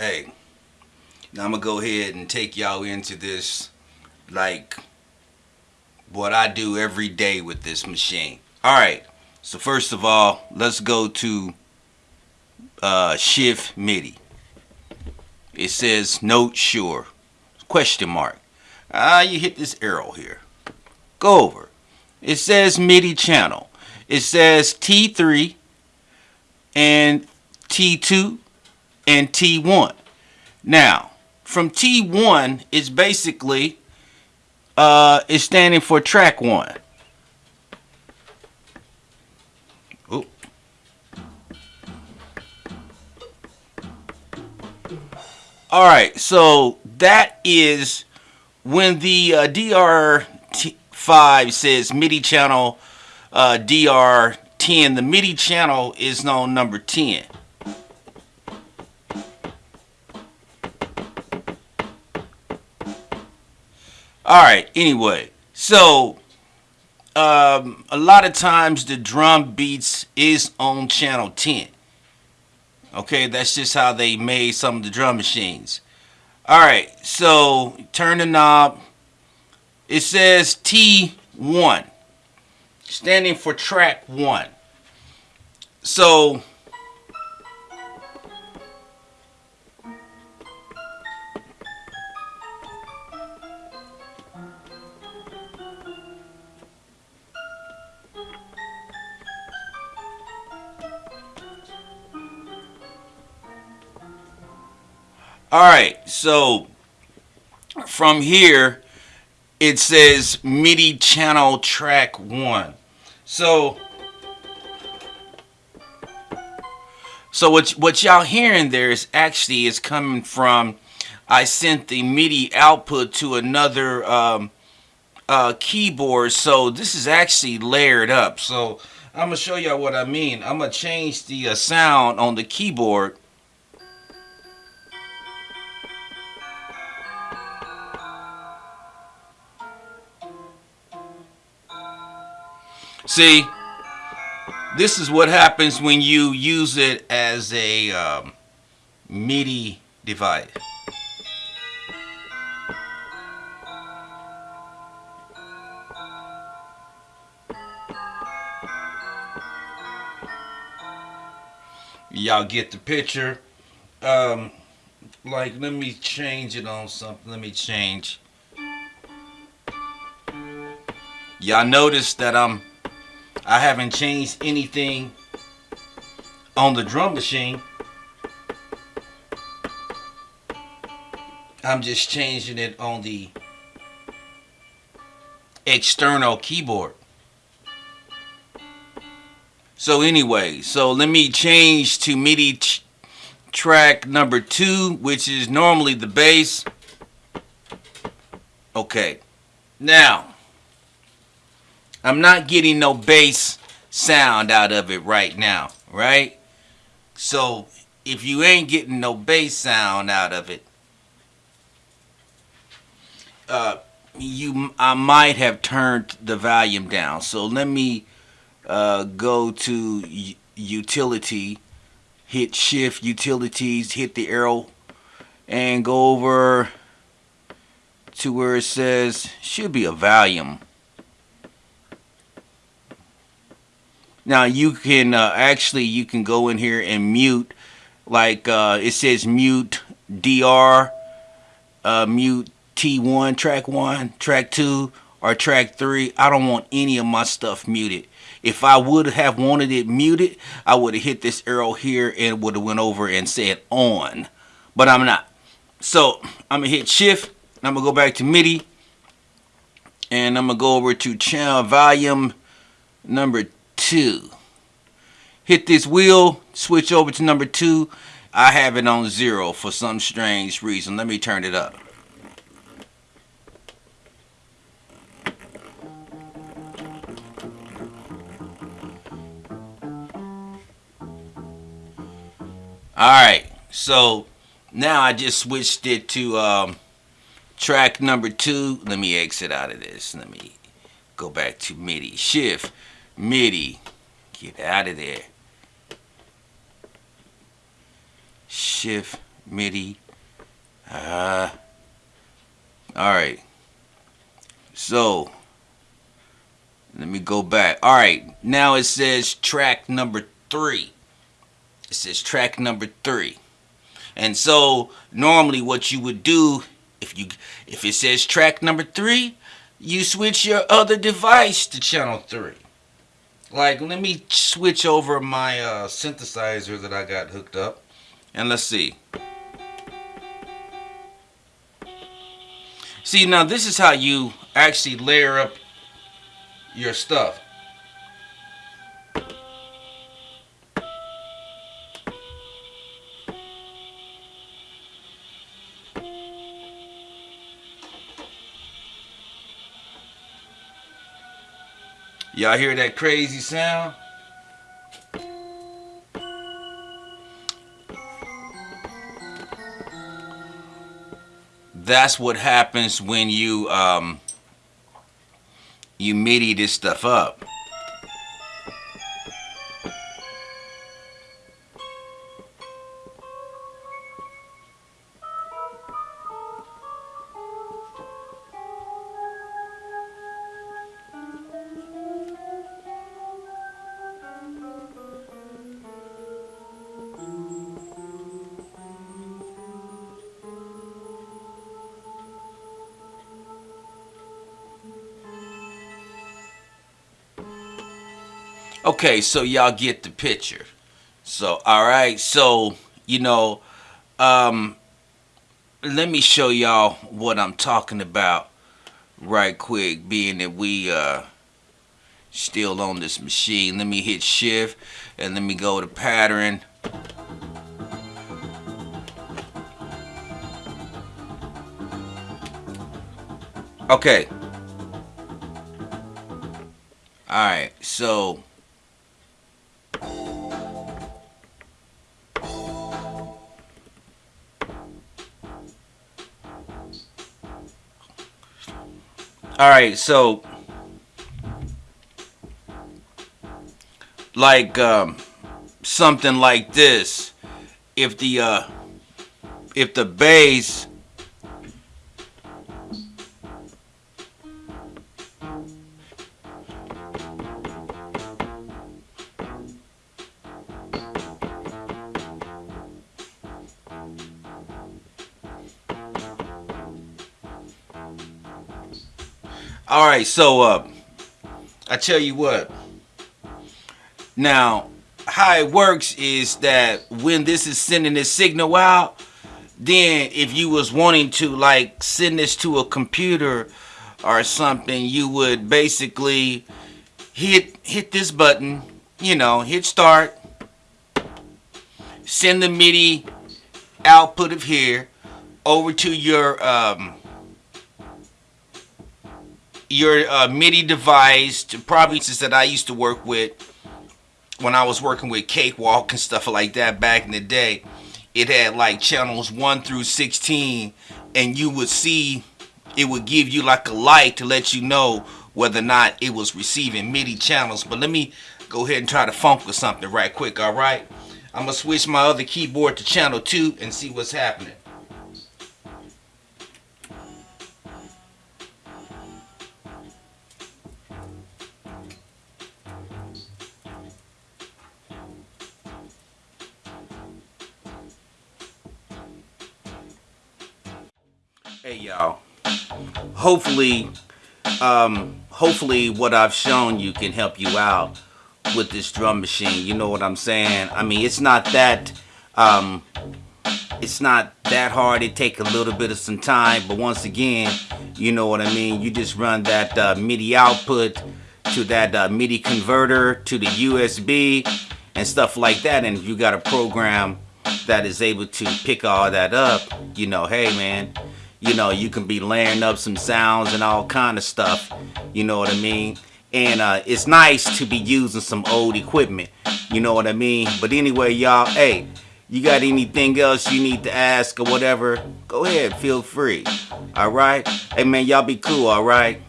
Hey, now I'm gonna go ahead and take y'all into this, like, what I do every day with this machine. Alright, so first of all, let's go to uh, Shift MIDI. It says note sure, question mark. Ah, you hit this arrow here. Go over. It says MIDI channel. It says T3 and T2 and T1. Now, from T1 is basically uh, is standing for track one. Oop. All right, so that is when the uh, DR5 says MIDI channel uh, DR10, the MIDI channel is known number 10. All right, anyway, so um, a lot of times the drum beats is on channel 10. Okay, that's just how they made some of the drum machines. All right, so turn the knob. It says T1, standing for track 1. So All right, so from here, it says MIDI channel track one. So, so what what y'all hearing there is actually is coming from. I sent the MIDI output to another um, uh, keyboard, so this is actually layered up. So I'm gonna show y'all what I mean. I'm gonna change the uh, sound on the keyboard See, this is what happens when you use it as a um, MIDI device. Y'all get the picture. Um, like, let me change it on something. Let me change. Y'all notice that I'm I haven't changed anything on the drum machine. I'm just changing it on the external keyboard. So anyway, so let me change to MIDI track number two, which is normally the bass. Okay, now I'm not getting no bass sound out of it right now, right? So if you ain't getting no bass sound out of it, uh, you I might have turned the volume down. So let me uh, go to utility, hit shift utilities, hit the arrow, and go over to where it says should be a volume. Now you can uh, actually you can go in here and mute like uh, it says mute DR, uh, mute T1, track 1, track 2, or track 3. I don't want any of my stuff muted. If I would have wanted it muted, I would have hit this arrow here and would have went over and said on. But I'm not. So I'm to hit shift. I'm to go back to MIDI. And I'm to go over to channel volume number two. Hit this wheel, switch over to number two. I have it on zero for some strange reason. Let me turn it up. Alright, so now I just switched it to um, track number two. Let me exit out of this. Let me go back to MIDI. Shift MIDI. Get out of there. Shift MIDI. Uh, all right. So, let me go back. All right. Now it says track number three. It says track number three. And so normally what you would do if you if it says track number three, you switch your other device to channel three. Like let me switch over my uh, synthesizer that I got hooked up and let's see. See now this is how you actually layer up your stuff. Y'all hear that crazy sound? That's what happens when you um, you MIDI this stuff up. Okay, so y'all get the picture. So, all right, so, you know, um, let me show y'all what I'm talking about right quick, being that we, uh, still on this machine. Let me hit shift and let me go to pattern. Okay. Alright, so All right, so like um, something like this, if the uh, if the bass All right, so uh, I tell you what. Now, how it works is that when this is sending this signal out, then if you was wanting to like send this to a computer or something, you would basically hit hit this button, you know, hit start, send the MIDI output of here over to your um, your uh, MIDI device, probably since that I used to work with when I was working with Cakewalk and stuff like that back in the day. It had like channels 1 through 16 and you would see it would give you like a light to let you know whether or not it was receiving MIDI channels. But let me go ahead and try to funk with something right quick, alright? I'm going to switch my other keyboard to channel 2 and see what's happening. Hey y'all. Hopefully, um, hopefully what I've shown you can help you out with this drum machine. You know what I'm saying? I mean, it's not that, um, it's not that hard. It take a little bit of some time, but once again, you know what I mean? You just run that uh, MIDI output to that uh, MIDI converter to the USB and stuff like that. And if you got a program that is able to pick all that up, you know, hey man, you know, you can be layering up some sounds and all kind of stuff. You know what I mean? And uh, it's nice to be using some old equipment. You know what I mean? But anyway, y'all, hey, you got anything else you need to ask or whatever, go ahead, feel free. All right? Hey, man, y'all be cool, all right?